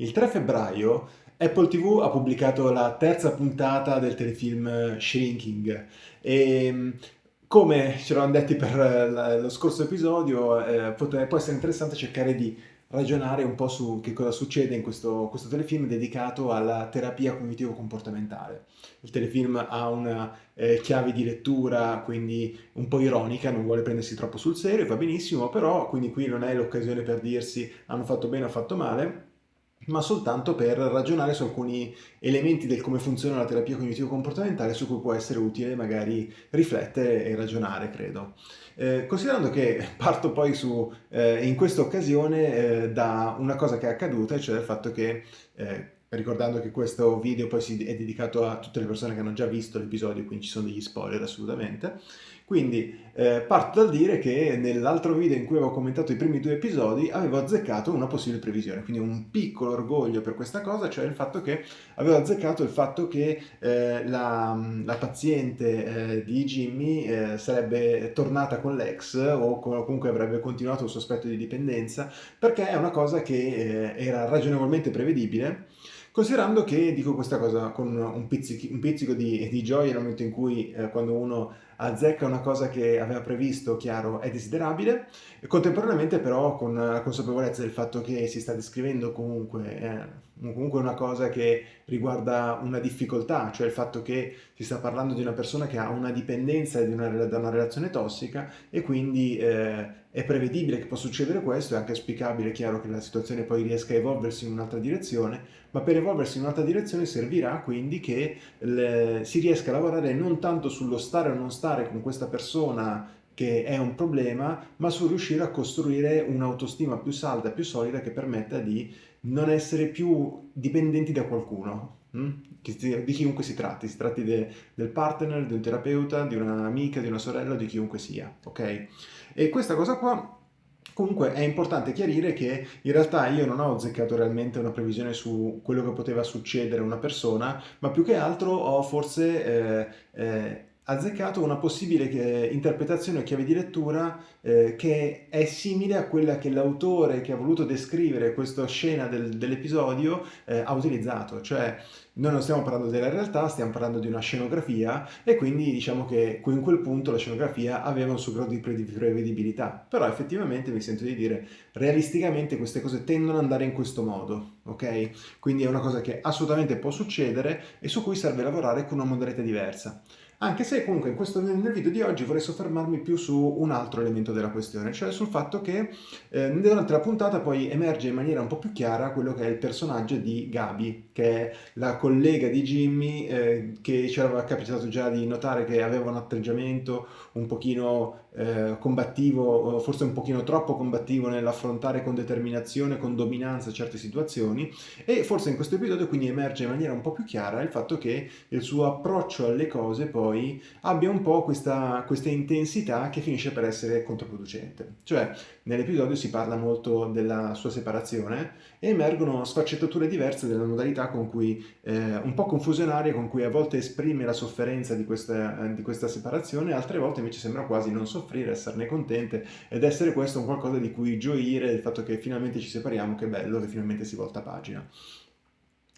Il 3 febbraio Apple TV ha pubblicato la terza puntata del telefilm Shrinking e come ci eravamo detti per lo scorso episodio eh, può essere interessante cercare di ragionare un po' su che cosa succede in questo, questo telefilm dedicato alla terapia cognitivo-comportamentale. Il telefilm ha una eh, chiave di lettura, quindi un po' ironica, non vuole prendersi troppo sul serio, va benissimo, però quindi qui non è l'occasione per dirsi hanno fatto bene o fatto male, ma soltanto per ragionare su alcuni elementi del come funziona la terapia cognitivo-comportamentale su cui può essere utile magari riflettere e ragionare, credo. Eh, considerando che parto poi su, eh, in questa occasione eh, da una cosa che è accaduta, cioè il fatto che eh, ricordando che questo video poi è dedicato a tutte le persone che hanno già visto l'episodio, quindi ci sono degli spoiler assolutamente. Quindi eh, parto dal dire che nell'altro video in cui avevo commentato i primi due episodi avevo azzeccato una possibile previsione, quindi un piccolo orgoglio per questa cosa, cioè il fatto che avevo azzeccato il fatto che eh, la, la, paziente eh, di Jimmy eh, sarebbe tornata con l'ex o comunque avrebbe continuato il suo aspetto di dipendenza, perché è una cosa che eh, era ragionevolmente prevedibile. Considerando che dico questa cosa con un, pizzico, un pizzico di, di, gioia nel momento in cui eh, quando uno azzecca una cosa che aveva previsto, chiaro, è desiderabile, contemporaneamente però con la consapevolezza del fatto che si sta descrivendo comunque, eh, comunque una cosa che riguarda una difficoltà, cioè il fatto che si sta parlando di una persona che ha una dipendenza una, da una relazione tossica e quindi eh, è prevedibile che possa succedere questo, è anche auspicabile, chiaro, che la situazione poi riesca a evolversi in un'altra direzione, ma per evolversi in un'altra direzione servirà quindi che le, si riesca a lavorare non tanto sullo stare o non stare con questa persona che è un problema, ma su riuscire a costruire un'autostima più salda, più solida, che permetta di non essere più dipendenti da qualcuno, hm? di chiunque si tratti, si tratti de, del partner, di un terapeuta, di un'amica, di una sorella, di chiunque sia, ok? E questa cosa qua Comunque è importante chiarire che in realtà io non ho azzeccato realmente una previsione su quello che poteva succedere a una persona, ma più che altro ho forse eh, eh, azzeccato una possibile eh, interpretazione o chiave di lettura eh, che è simile a quella che l'autore che ha voluto descrivere questa scena del, dell'episodio eh, ha utilizzato, cioè noi non stiamo parlando della realtà, stiamo parlando di una scenografia e quindi diciamo che in quel punto la scenografia aveva un suo grado di prevedibilità, però effettivamente mi sento di dire realisticamente queste cose tendono ad andare in questo modo, ok? Quindi è una cosa che assolutamente può succedere e su cui serve lavorare con una modalità diversa. Anche se comunque questo, nel video di oggi vorrei soffermarmi più su un altro elemento della questione, cioè sul fatto che eh, durante la puntata poi emerge in maniera un po' più chiara quello che è il personaggio di Gabi, che è la collega di Jimmy eh, che ci era capitato già di notare che aveva un atteggiamento un pochino eh, combattivo, forse un pochino troppo combattivo nell'affrontare con determinazione, con dominanza certe situazioni e forse in questo episodio quindi emerge in maniera un po' più chiara il fatto che il suo approccio alle cose poi abbia un po' questa, questa intensità che finisce per essere controproducente. Cioè nell'episodio si parla molto della sua separazione e emergono sfaccettature diverse della modalità con cui, eh, un po' confusionarie, con cui a volte esprime la sofferenza di questa, di questa separazione, altre volte invece sembra quasi non soffrire, esserne contente ed essere questo un qualcosa di cui gioire, il fatto che finalmente ci separiamo, che bello, che finalmente si volta pagina.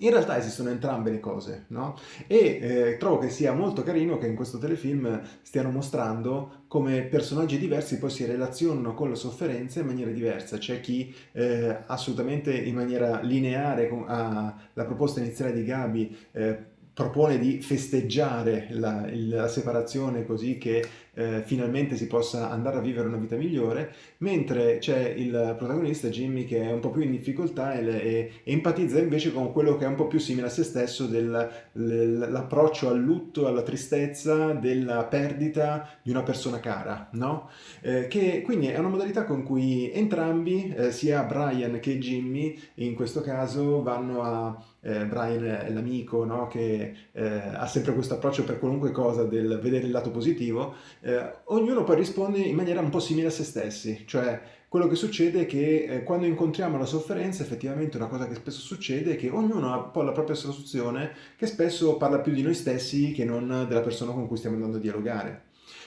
In realtà esistono entrambe le cose, no? E eh, trovo che sia molto carino che in questo telefilm stiano mostrando come personaggi diversi poi si relazionano con la sofferenza in maniera diversa. C'è chi eh, assolutamente in maniera lineare alla proposta iniziale di Gabi eh, propone di festeggiare la, la separazione così che eh, finalmente si possa andare a vivere una vita migliore, mentre c'è il protagonista Jimmy che è un po' più in difficoltà e, e, e empatizza invece con quello che è un po' più simile a se stesso dell'approccio al lutto, alla tristezza, della perdita di una persona cara, no? Eh, che quindi è una modalità con cui entrambi, eh, sia Brian che Jimmy, in questo caso vanno a eh, Brian è l'amico no? che eh, ha sempre questo approccio per qualunque cosa del vedere il lato positivo, eh, ognuno poi risponde in maniera un po' simile a se stessi, cioè quello che succede è che eh, quando incontriamo la sofferenza effettivamente una cosa che spesso succede è che ognuno ha un po' la propria soluzione che spesso parla più di noi stessi che non della persona con cui stiamo andando a dialogare.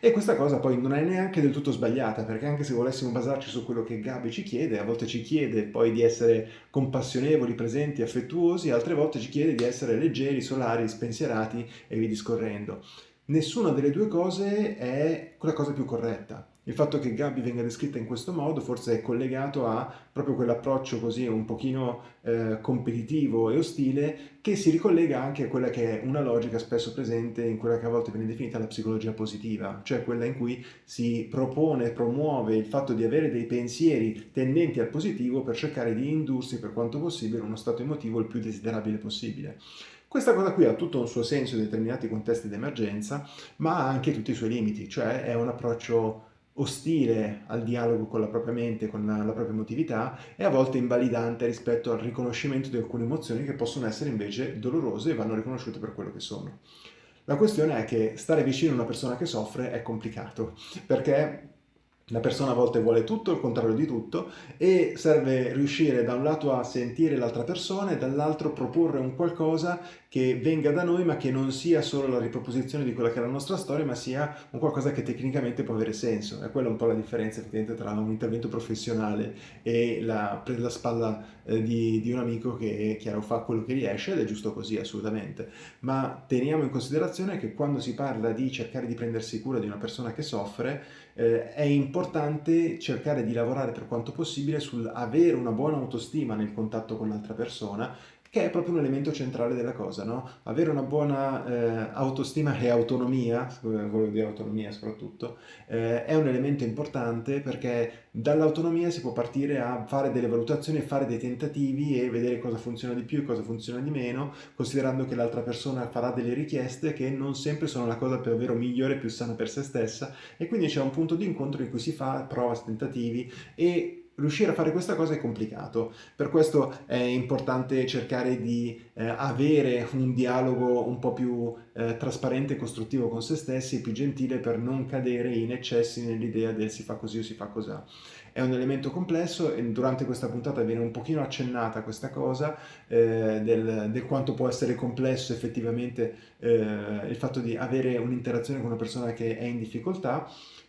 E questa cosa poi non è neanche del tutto sbagliata, perché anche se volessimo basarci su quello che Gabi ci chiede, a volte ci chiede poi di essere compassionevoli, presenti, affettuosi, altre volte ci chiede di essere leggeri, solari, spensierati e via discorrendo. Nessuna delle due cose è la cosa più corretta. Il fatto che Gabi venga descritta in questo modo forse è collegato a proprio quell'approccio così un pochino eh, competitivo e ostile che si ricollega anche a quella che è una logica spesso presente in quella che a volte viene definita la psicologia positiva, cioè quella in cui si propone promuove il fatto di avere dei pensieri tendenti al positivo per cercare di indursi per quanto possibile uno stato emotivo il più desiderabile possibile. Questa cosa qui ha tutto un suo senso in determinati contesti di emergenza, ma ha anche tutti i suoi limiti, cioè è un approccio ostile al dialogo con la propria mente, con la, la propria emotività e a volte invalidante rispetto al riconoscimento di alcune emozioni che possono essere invece dolorose e vanno riconosciute per quello che sono. La questione è che stare vicino a una persona che soffre è complicato, perché la persona a volte vuole tutto, il contrario di tutto, e serve riuscire da un lato a sentire l'altra persona e dall'altro proporre un qualcosa che venga da noi ma che non sia solo la riproposizione di quella che è la nostra storia, ma sia un qualcosa che tecnicamente può avere senso. E quella è un po' la differenza effettivamente tra un intervento professionale e la presa la spalla eh, di, di, un amico che, chiaro, fa quello che riesce ed è giusto così, assolutamente. Ma teniamo in considerazione che quando si parla di cercare di prendersi cura di una persona che soffre, eh, è importante cercare di lavorare per quanto possibile sull'avere una buona autostima nel contatto con l'altra persona che è proprio un elemento centrale della cosa, no? Avere una buona eh, autostima e autonomia, quello di autonomia soprattutto, eh, è un elemento importante perché dall'autonomia si può partire a fare delle valutazioni, fare dei tentativi e vedere cosa funziona di più e cosa funziona di meno, considerando che l'altra persona farà delle richieste che non sempre sono la cosa davvero migliore e più sana per se stessa e quindi c'è un punto di incontro in cui si fa prova, tentativi e riuscire a fare questa cosa è complicato, per questo è importante cercare di eh, avere un dialogo un po' più eh, trasparente e costruttivo con se stessi, più gentile per non cadere in eccessi nell'idea del si fa così o si fa così. È un elemento complesso e durante questa puntata viene un pochino accennata questa cosa eh, del, del, quanto può essere complesso effettivamente eh, il fatto di avere un'interazione con una persona che è in difficoltà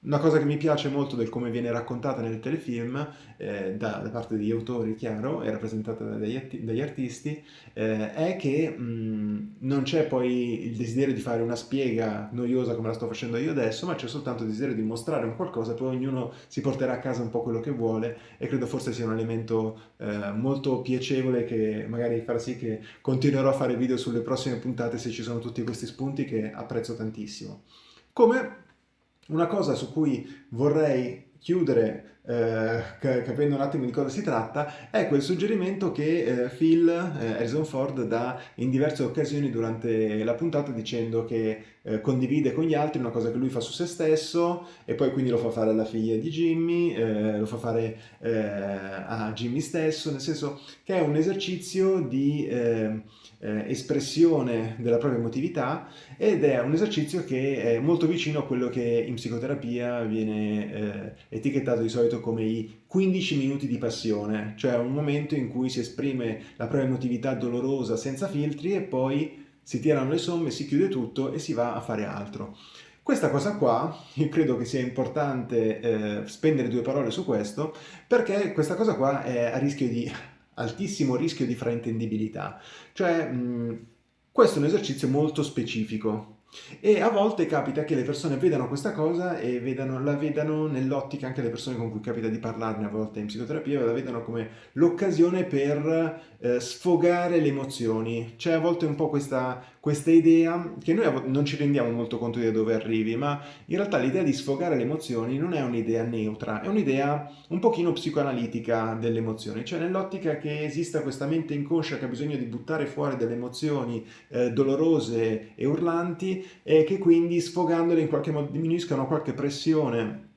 una cosa che mi piace molto del come viene raccontata nel telefilm, eh, da, da, parte degli autori, chiaro, e rappresentata dagli, dagli artisti, eh, è che mh, non c'è poi il desiderio di fare una spiega noiosa come la sto facendo io adesso, ma c'è soltanto il desiderio di mostrare un qualcosa, poi ognuno si porterà a casa un po' quello che vuole e credo forse sia un elemento eh, molto piacevole che magari farà sì che continuerò a fare video sulle prossime puntate se ci sono tutti questi spunti che apprezzo tantissimo. Come una cosa su cui vorrei chiudere eh, capendo un attimo di cosa si tratta è quel suggerimento che eh, Phil eh, Harrison Ford dà in diverse occasioni durante la puntata dicendo che eh, condivide con gli altri una cosa che lui fa su se stesso e poi quindi lo fa fare alla figlia di Jimmy, eh, lo fa fare eh, a Jimmy stesso, nel senso che è un esercizio di espressione della propria emotività ed è un esercizio che è molto vicino a quello che in psicoterapia viene etichettato di solito come i 15 minuti di passione, cioè un momento in cui si esprime la propria emotività dolorosa senza filtri e poi si tirano le somme, si chiude tutto e si va a fare altro. Questa cosa qua, io credo che sia importante eh, spendere due parole su questo, perché questa cosa qua è a rischio di altissimo rischio di fraintendibilità. Cioè, mh, questo è un esercizio molto specifico, e a volte capita che le persone vedano questa cosa e vedano, la vedano nell'ottica, anche le persone con cui capita di parlarne a volte in psicoterapia, la vedano come l'occasione per eh, sfogare le emozioni. C'è a volte un po' questa, questa idea che noi non ci rendiamo molto conto di dove arrivi, ma in realtà l'idea di sfogare le emozioni non è un'idea neutra, è un'idea un pochino psicoanalitica delle emozioni, cioè nell'ottica che esista questa mente inconscia che ha bisogno di buttare fuori delle emozioni eh, dolorose e urlanti e che quindi sfogandole in qualche modo diminuiscano qualche pressione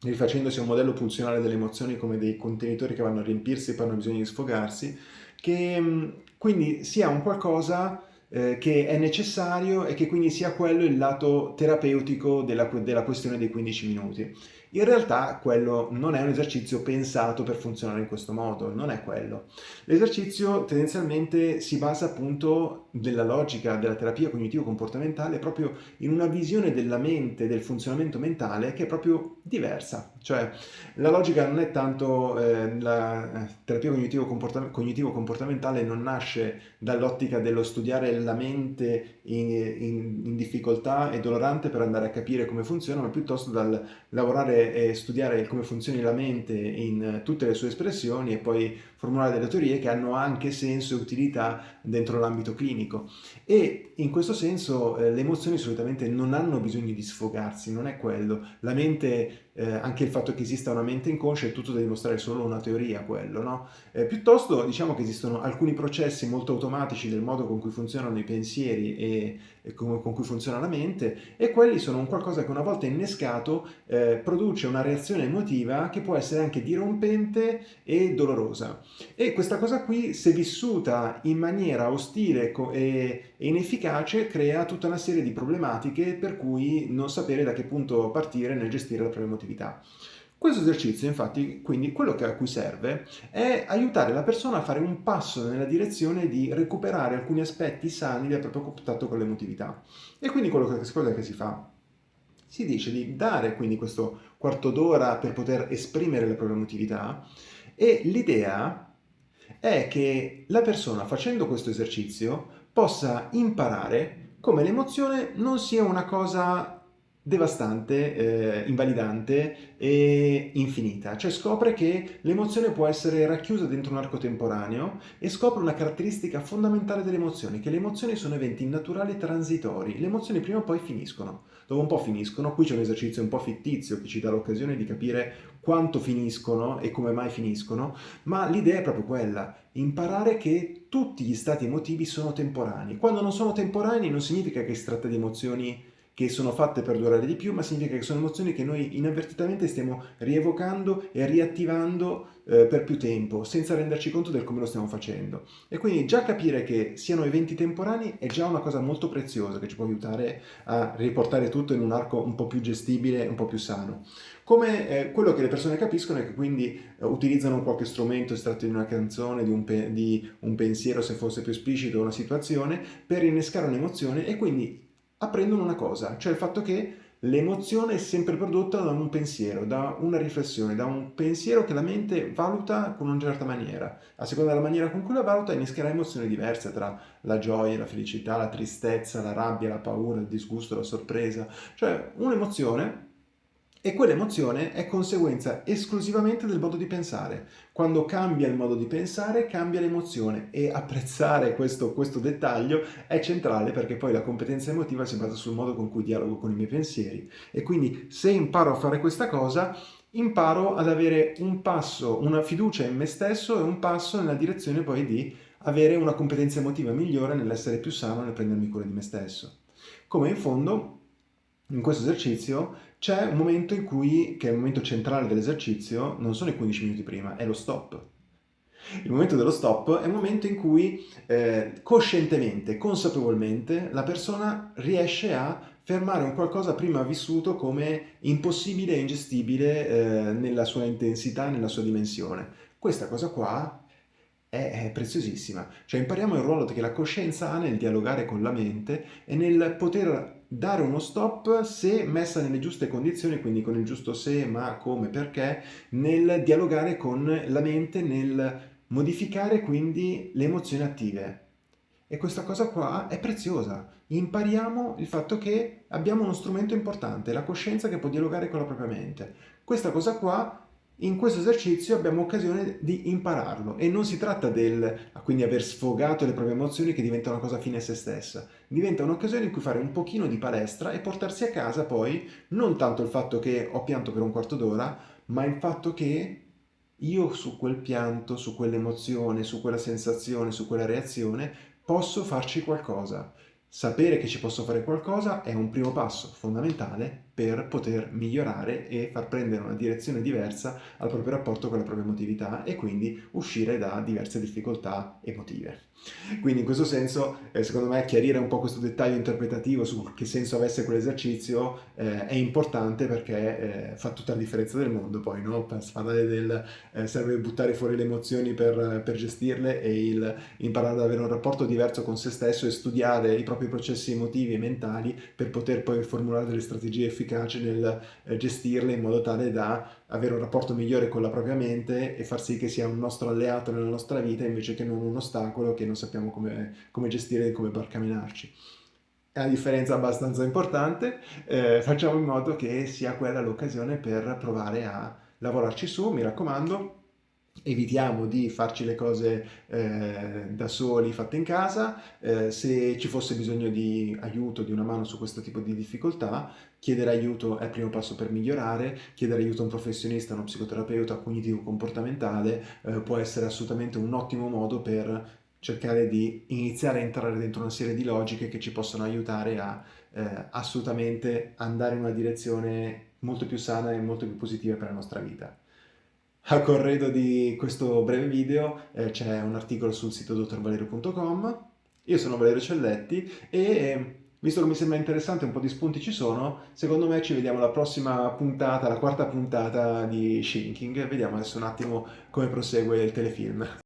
rifacendosi a un modello funzionale delle emozioni come dei contenitori che vanno a riempirsi e poi hanno bisogno di sfogarsi, che quindi sia un qualcosa eh, che è necessario e che quindi sia quello il lato terapeutico della, della questione dei 15 minuti. In realtà quello non è un esercizio pensato per funzionare in questo modo, non è quello. L'esercizio tendenzialmente si basa appunto della logica della terapia cognitivo-comportamentale proprio in una visione della mente, del funzionamento mentale che è proprio diversa. Cioè la logica non è tanto eh, la eh, terapia cognitivo-comportamentale non nasce dall'ottica dello studiare la mente in, in, in, difficoltà e dolorante per andare a capire come funziona, ma piuttosto dal lavorare e studiare come funzioni la mente in tutte le sue espressioni e poi formulare delle teorie che hanno anche senso e utilità dentro l'ambito clinico. E in questo senso eh, le emozioni solitamente non hanno bisogno di sfogarsi, non è quello. La mente, eh, anche il fatto che esista una mente inconscia è tutto da dimostrare solo una teoria quello, no? Eh, piuttosto diciamo che esistono alcuni processi molto automatici del modo con cui funzionano i pensieri e, e con, con, cui funziona la mente e quelli sono un qualcosa che una volta innescato eh, produce una reazione emotiva che può essere anche dirompente e dolorosa. E questa cosa qui, se vissuta in maniera ostile e inefficace, crea tutta una serie di problematiche per cui non sapere da che punto partire nel gestire la propria emotività. Questo esercizio, infatti, quindi quello a cui serve è aiutare la persona a fare un passo nella direzione di recuperare alcuni aspetti sani del proprio contatto con l'emotività. E quindi quello che, cosa che si fa? Si dice di dare quindi questo quarto d'ora per poter esprimere la propria emotività e l'idea è che la persona facendo questo esercizio possa imparare come l'emozione non sia una cosa devastante, eh, invalidante e infinita. Cioè scopre che l'emozione può essere racchiusa dentro un arco temporaneo e scopre una caratteristica fondamentale delle emozioni, che le emozioni sono eventi naturali transitori. Le emozioni prima o poi finiscono. Dopo un po' finiscono, qui c'è un esercizio un po' fittizio che ci dà l'occasione di capire quanto finiscono e come mai finiscono, ma l'idea è proprio quella, imparare che tutti gli stati emotivi sono temporanei. Quando non sono temporanei non significa che si tratta di emozioni che sono fatte per durare di più, ma significa che sono emozioni che noi inavvertitamente stiamo rievocando e riattivando eh, per più tempo, senza renderci conto del come lo stiamo facendo. E quindi già capire che siano eventi temporanei è già una cosa molto preziosa che ci può aiutare a riportare tutto in un arco un po' più gestibile, un po' più sano. Come eh, quello che le persone capiscono è che quindi eh, utilizzano qualche strumento estratto di una canzone, di un, di un pensiero se fosse più esplicito una situazione, per innescare un'emozione e quindi apprendono una cosa, cioè il fatto che l'emozione è sempre prodotta da un pensiero, da una riflessione, da un pensiero che la mente valuta con una certa maniera. A seconda della maniera con cui la valuta innescherà emozioni diverse tra la gioia, la felicità, la tristezza, la rabbia, la paura, il disgusto, la sorpresa. Cioè un'emozione e quell'emozione è conseguenza esclusivamente del modo di pensare. Quando cambia il modo di pensare, cambia l'emozione e apprezzare questo, questo, dettaglio è centrale perché poi la competenza emotiva si basa sul modo con cui dialogo con i miei pensieri. E quindi se imparo a fare questa cosa, imparo ad avere un passo, una fiducia in me stesso e un passo nella direzione poi di avere una competenza emotiva migliore nell'essere più sano nel prendermi cura di me stesso. Come in fondo in questo esercizio c'è un momento in cui, che è il momento centrale dell'esercizio, non sono i 15 minuti prima, è lo stop. Il momento dello stop è un momento in cui eh, coscientemente, consapevolmente, la persona riesce a fermare un qualcosa prima vissuto come impossibile e ingestibile eh, nella sua intensità, nella sua dimensione. Questa cosa qua è, preziosissima, cioè impariamo il ruolo che la coscienza ha nel dialogare con la mente e nel poter dare uno stop se messa nelle giuste condizioni, quindi con il giusto se, ma, come, perché, nel dialogare con la mente, nel modificare quindi le emozioni attive. E questa cosa qua è preziosa. Impariamo il fatto che abbiamo uno strumento importante, la coscienza che può dialogare con la propria mente. Questa cosa qua in questo esercizio abbiamo occasione di impararlo e non si tratta del quindi aver sfogato le proprie emozioni che diventa una cosa fine a se stessa, diventa un'occasione in cui fare un pochino di palestra e portarsi a casa poi non tanto il fatto che ho pianto per un quarto d'ora, ma il fatto che io su quel pianto, su quell'emozione, su quella sensazione, su quella reazione posso farci qualcosa. Sapere che ci posso fare qualcosa è un primo passo fondamentale per poter migliorare e far prendere una direzione diversa al proprio rapporto con la propria emotività e quindi uscire da diverse difficoltà emotive. Quindi in questo senso, eh, secondo me, chiarire un po' questo dettaglio interpretativo su che senso avesse quell'esercizio eh, è importante perché eh, fa tutta la differenza del mondo poi, no? Parlare del eh, serve buttare fuori le emozioni per, per gestirle e il, imparare ad avere un rapporto diverso con se stesso e studiare i propri processi emotivi e mentali per poter poi formulare delle strategie efficaci nel eh, gestirle in modo tale da avere un rapporto migliore con la propria mente e far sì che sia un nostro alleato nella nostra vita invece che non un ostacolo che non sappiamo come, come gestire e come barcamenarci. È una differenza abbastanza importante, eh, facciamo in modo che sia quella l'occasione per provare a lavorarci su, mi raccomando, evitiamo di farci le cose eh, da soli fatte in casa, eh, se ci fosse bisogno di aiuto, di una mano su questo tipo di difficoltà, chiedere aiuto è il primo passo per migliorare, chiedere aiuto a un professionista, a uno psicoterapeuta cognitivo-comportamentale eh, può essere assolutamente un ottimo modo per cercare di iniziare a entrare dentro una serie di logiche che ci possono aiutare a eh, assolutamente andare in una direzione molto più sana e molto più positiva per la nostra vita. A corredo di questo breve video eh, c'è un articolo sul sito dottorvalerio.com. Io sono Valerio Celletti e visto che mi sembra interessante, un po' di spunti ci sono, secondo me ci vediamo alla prossima puntata, la quarta puntata di Shrinking. Vediamo adesso un attimo come prosegue il telefilm.